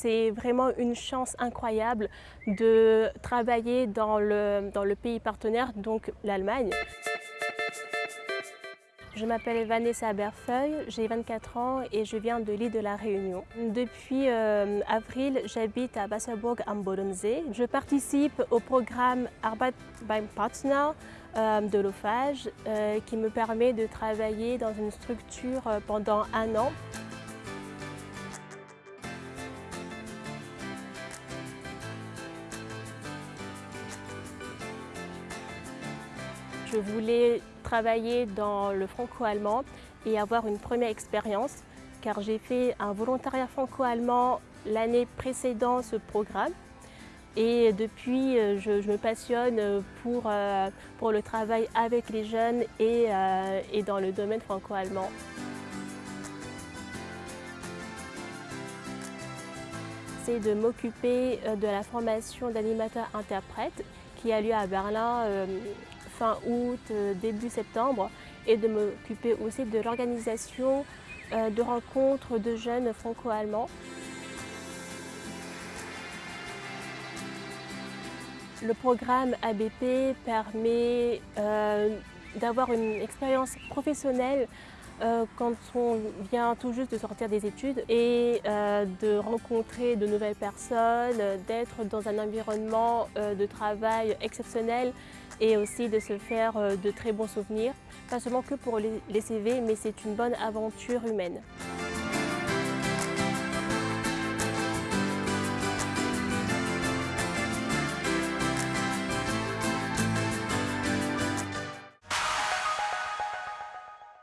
c'est vraiment une chance incroyable de travailler dans le, pays partenaire, donc l'Allemagne. Je m'appelle Vanessa Berfeuille, j'ai 24 ans et je viens de l'île de la Réunion. Depuis euh, avril, j'habite à Wasserburg am Bodensee. Je participe au programme Arbeit beim Partner euh, de l'OFAGE euh, qui me permet de travailler dans une structure pendant un an. Je voulais travailler dans le franco-allemand et avoir une première expérience car j'ai fait un volontariat franco-allemand l'année précédant ce programme et depuis euh, je, me passionne pour, euh, pour, le travail avec les jeunes et, euh, et dans le domaine franco-allemand. C'est de m'occuper de la formation d'animateur-interprète qui a lieu à Berlin fin août, euh, début septembre et de m'occuper aussi de l'organisation euh, de rencontres de jeunes franco-allemands. Le programme ABP permet euh, d'avoir une expérience professionnelle quand on vient tout juste de sortir des études et de rencontrer de nouvelles personnes, d'être dans un environnement de travail exceptionnel et aussi de se faire euh, de très bons souvenirs, pas seulement que pour les CV, mais c'est une bonne aventure humaine.